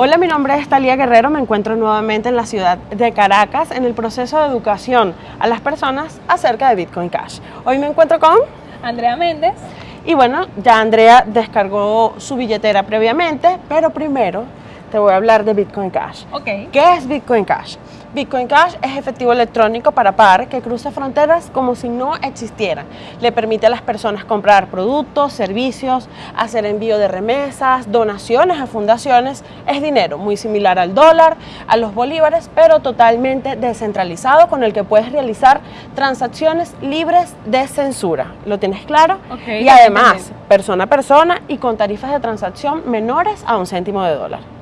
Hola, mi nombre es Talía Guerrero, me encuentro nuevamente en la ciudad de Caracas en el proceso de educación a las personas acerca de Bitcoin Cash. Hoy me encuentro con Andrea Méndez. Y bueno, ya Andrea descargó su billetera previamente, pero primero te voy a hablar de Bitcoin Cash. Ok. ¿Qué es Bitcoin Cash? Bitcoin Cash es efectivo electrónico para par que cruza fronteras como si no existieran. Le permite a las personas comprar productos, servicios, hacer envío de remesas, donaciones a fundaciones. Es dinero muy similar al dólar, a los bolívares, pero totalmente descentralizado con el que puedes realizar transacciones libres de censura. ¿Lo tienes claro? Ok, y además, persona a persona y con tarifas de transacción menores a un céntimo de dólar.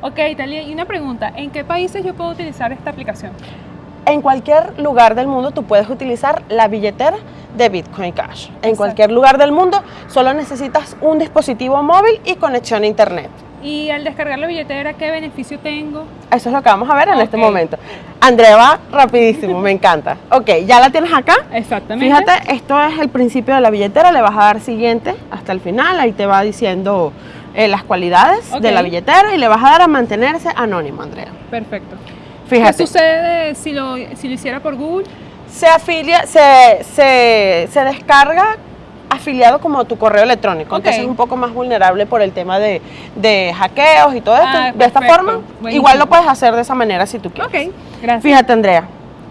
Ok, Talia, y una pregunta, ¿en qué países yo puedo utilizar esta aplicación? En cualquier lugar del mundo tú puedes utilizar la billetera de Bitcoin Cash. En Exacto. cualquier lugar del mundo solo necesitas un dispositivo móvil y conexión a internet. Y al descargar la billetera, ¿qué beneficio tengo? Eso es lo que vamos a ver en este momento. Andrea va rapidísimo, me encanta. Ok, ya la tienes acá. Exactamente. Fíjate, esto es el principio de la billetera, le vas a dar siguiente hasta el final, ahí te va diciendo eh, las cualidades de la billetera y le vas a dar a mantenerse anónimo, Andrea. Perfecto. Fíjate. ¿Qué sucede si lo, si lo hiciera por Google? se afilia, se, se, se descarga afiliado como tu correo electrónico, Ok. entonces es un poco más vulnerable por el tema de, de hackeos y todo esto. Ah, de esta forma, Buenísimo. igual lo puedes hacer de esa manera si tú quieres. Ok, gracias. Fíjate, Andrea,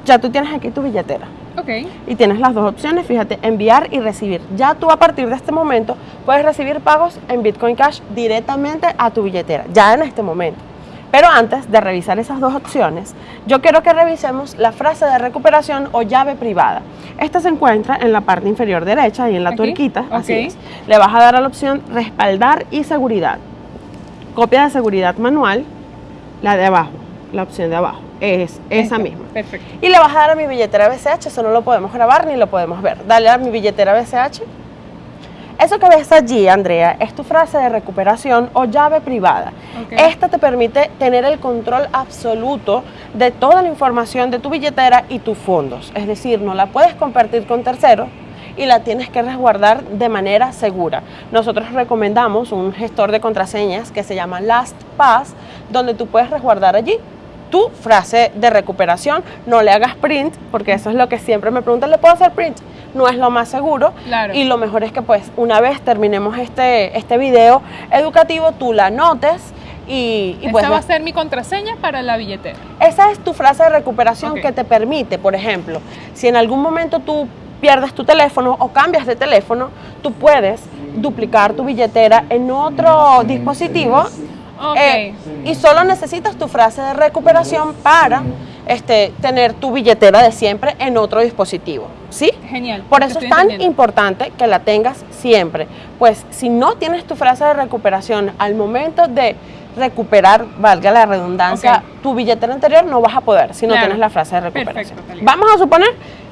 ya tú tienes aquí tu billetera Ok, y tienes las dos opciones, fíjate, enviar y recibir. Ya tú a partir de este momento puedes recibir pagos en Bitcoin Cash directamente a tu billetera, ya en este momento. Pero antes de revisar esas dos opciones, yo quiero que revisemos la frase de recuperación o llave privada. Esta se encuentra en la parte inferior derecha y en la Aquí, tuerquita, así es. Le vas a dar a la opción respaldar y seguridad. Copia de seguridad manual, la de abajo, la opción de abajo, es esa Esta. misma. Perfecto. Y le vas a dar a mi billetera BCH, eso no lo podemos grabar ni lo podemos ver. Dale a mi billetera BCH. Eso que ves allí, Andrea, es tu frase de recuperación o llave privada. Ok. Esta te permite tener el control absoluto de toda la información de tu billetera y tus fondos. Es decir, no la puedes compartir con terceros y la tienes que resguardar de manera segura. Nosotros recomendamos un gestor de contraseñas que se llama LastPass, donde tú puedes resguardar allí tu frase de recuperación. No le hagas print, porque eso es lo que siempre me preguntan, ¿le puedo hacer print? No es lo más seguro. Claro. Y lo mejor es que pues una vez terminemos este, este video educativo, tú la anotes y, y Esta pues va a ser mi contraseña para la billetera. esa es tu frase de recuperación que te permite, por ejemplo, si en algún momento tú pierdes tu teléfono o cambias de teléfono, tú puedes duplicar tu billetera en otro dispositivo Ok. eh, y solo necesitas tu frase de recuperación para este, tener tu billetera de siempre en otro dispositivo. ¿Sí? Genial. Por eso es tan importante que la tengas siempre. Pues si no tienes tu frase de recuperación al momento de recuperar, valga la redundancia, tu billetera anterior, no vas a poder si no Claro. tienes la frase de recuperación. Perfecto. Vamos a suponer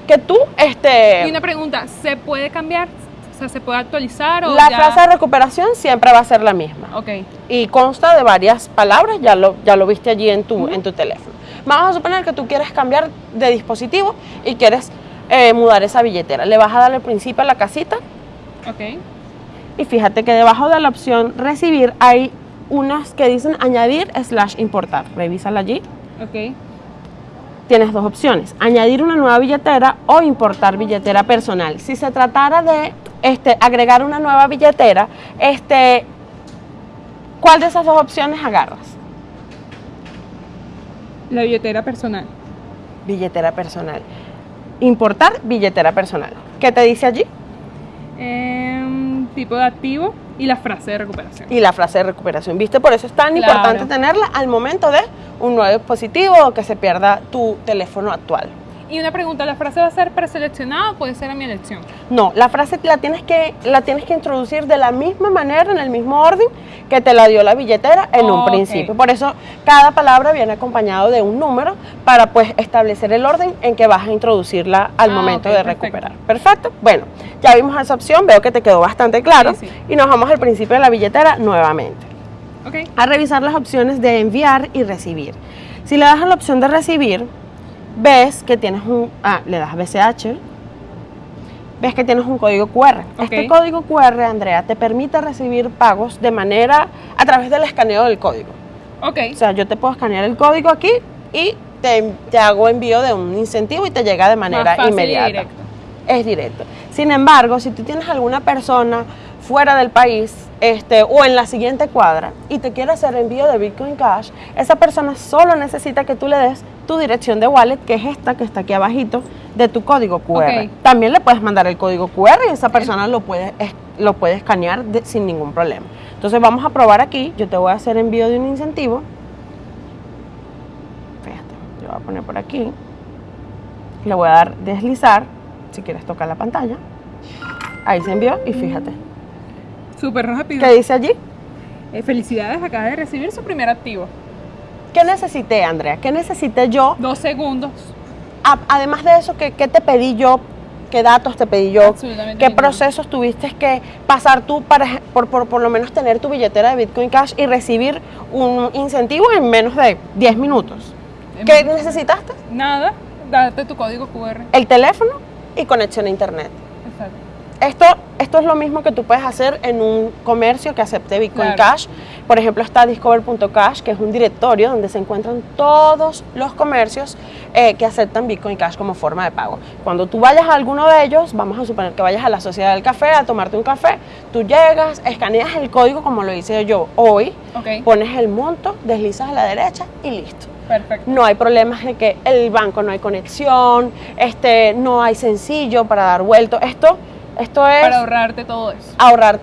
que tú, este, Y una pregunta, ¿se puede cambiar? O sea, ¿se puede actualizar o la ya? frase de recuperación siempre va a ser la misma. Ok, y consta de varias palabras, ya lo, ya lo viste allí en tu, en tu teléfono. Vamos a suponer que tú quieres cambiar de dispositivo y quieres eh, mudar esa billetera. Le vas a dar al principio a la casita ok. y fíjate que debajo de la opción recibir hay unas que dicen añadir slash importar. Revísala allí. Ok, Tienes dos opciones, añadir una nueva billetera o importar billetera personal. Si se tratara de este, agregar una nueva billetera, este, ¿cuál de esas dos opciones agarras? la billetera personal. billetera personal. Importar billetera personal. ¿Qué te dice allí? Em, tipo de activo y la frase de recuperación. Y la frase de recuperación. ¿Viste? Por eso es tan Claro. importante tenerla al momento de un nuevo dispositivo o que se pierda tu teléfono actual. Y una pregunta, ¿la frase va a ser preseleccionada o puede ser a mi elección? No, la frase la tienes que la tienes que introducir de la misma manera, en el mismo orden que te la dio la billetera en un principio. Por eso cada palabra viene acompañado de un número para pues establecer el orden en que vas a introducirla al Ah, momento de perfecto. recuperar. Perfecto. Bueno, ya vimos esa opción, veo que te quedó bastante claro Sí, sí. y nos vamos al principio de la billetera nuevamente. A revisar las opciones de enviar y recibir. Si le das a la opción de recibir, ves que tienes un, ah, le das a BCH, ves que tienes un código QR. Este código QR, Andrea, te permite recibir pagos de manera, a través del escaneo del código. Ok. O sea, yo te puedo escanear el código aquí y te, te hago envío de un incentivo y te llega de manera Más fácil y inmediata. directo. Es directo. Sin embargo, si tú tienes alguna persona fuera del país este, o en la siguiente cuadra y te quiere hacer envío de Bitcoin Cash, esa persona solo necesita que tú le des tu dirección de wallet, que es esta que está aquí abajito, de tu código QR. También le puedes mandar el código QR y esa persona lo puede, es- lo puede escanear de- sin ningún problema. Entonces vamos a probar aquí, yo te voy a hacer envío de un incentivo. Fíjate, yo voy a poner por aquí. Le voy a dar deslizar, si quieres tocar la pantalla. Ahí se envió y fíjate. Súper rápido. ¿Qué dice allí? Eh, felicidades, acaba de recibir su primer activo. ¿Qué necesité, Andrea? ¿Qué necesité yo? Dos segundos. A- además de eso, ¿qué, qué te pedí yo? ¿Qué datos te pedí yo? Absolutamente ¿Qué procesos tuviste que pasar tú para por, por, por lo menos tener tu billetera de Bitcoin Cash y recibir un incentivo en menos de 10 minutos? ¿Qué necesitaste? Nada, date tu código QR. El teléfono y conexión a internet. Esto, esto es lo mismo que tú puedes hacer en un comercio que acepte Bitcoin Claro. Cash. Por ejemplo, está discover.cash, que es un directorio donde se encuentran todos los comercios eh, que aceptan Bitcoin Cash como forma de pago. Cuando tú vayas a alguno de ellos, vamos a suponer que vayas a la Sociedad del Café a tomarte un café, tú llegas, escaneas el código como lo hice yo hoy, pones el monto, deslizas a la derecha y listo perfecto. no hay problemas de que el banco no hay conexión, este, no hay sencillo para dar vuelto. Esto, esto es Para ahorrarte todo eso. ahorrar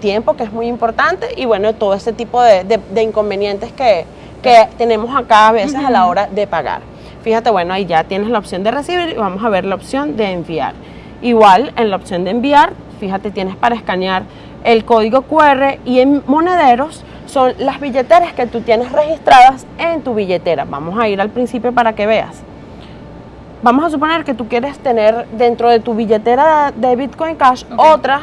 tiempo, que es muy importante, y bueno, todo ese tipo de, de- de inconvenientes que, que tenemos acá a veces a la hora de pagar. Fíjate, bueno, ahí ya tienes la opción de recibir y vamos a ver la opción de enviar. Igual, en la opción de enviar, fíjate, tienes para escanear el código QR y en monederos son las billeteras que tú tienes registradas en tu billetera. Vamos a ir al principio para que veas. Vamos a suponer que tú quieres tener dentro de tu billetera de Bitcoin Cash otra,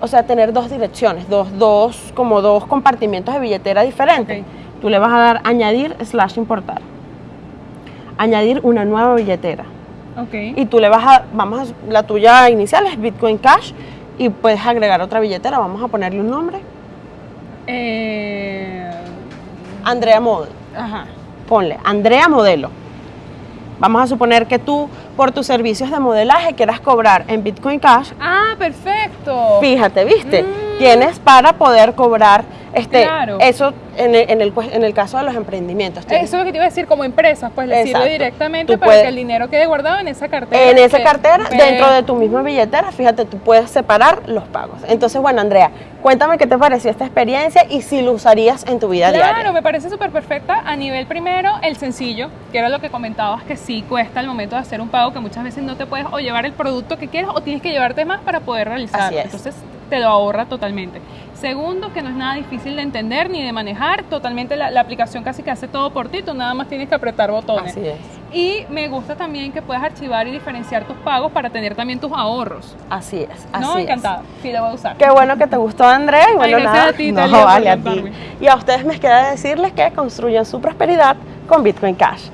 o sea, tener dos direcciones, dos, dos, como dos compartimientos de billetera diferentes. Tú le vas a dar añadir slash importar. Añadir una nueva billetera. Ok. Y tú le vas a, vamos a, la tuya inicial es Bitcoin Cash y puedes agregar otra billetera, vamos a ponerle un nombre. Eh, Andrea Model. ajá. ponle Andrea Modelo. Vamos a suponer que tú, por tus servicios de modelaje, quieras cobrar en Bitcoin Cash. Ah, perfecto. Fíjate, ¿viste? Mm. Tienes para poder cobrar este, Claro. eso en el, en, el, cues- en el caso de los emprendimientos. Tienes- Eso es lo que te iba a decir, como empresas, pues le sirve directamente Tú para puedes- que el dinero quede guardado en esa cartera. en esa cartera, dentro de tu misma billetera, fíjate, tú puedes separar los pagos. Entonces, bueno, Andrea, cuéntame qué te pareció esta experiencia y si lo usarías en tu vida Claro, diaria. me parece súper perfecta. A nivel primero, el sencillo, que era lo que comentabas, que sí cuesta al momento de hacer un pago, que muchas veces no te puedes o llevar el producto que quieres o tienes que llevarte más para poder realizarlo. Entonces te lo ahorra totalmente. Segundo, que no es nada difícil de entender ni de manejar. Totalmente la, la aplicación casi que hace todo por ti, tú nada más tienes que apretar botones. Así es. Y me gusta también que puedas archivar y diferenciar tus pagos para tener también tus ahorros. Así es. Así no, encantada. Sí, lo voy a usar. Qué bueno que te gustó, Andrea. Y bueno, gracias nada. a ti, no, vale a ti. Y a ustedes me queda decirles que construyan su prosperidad con Bitcoin Cash.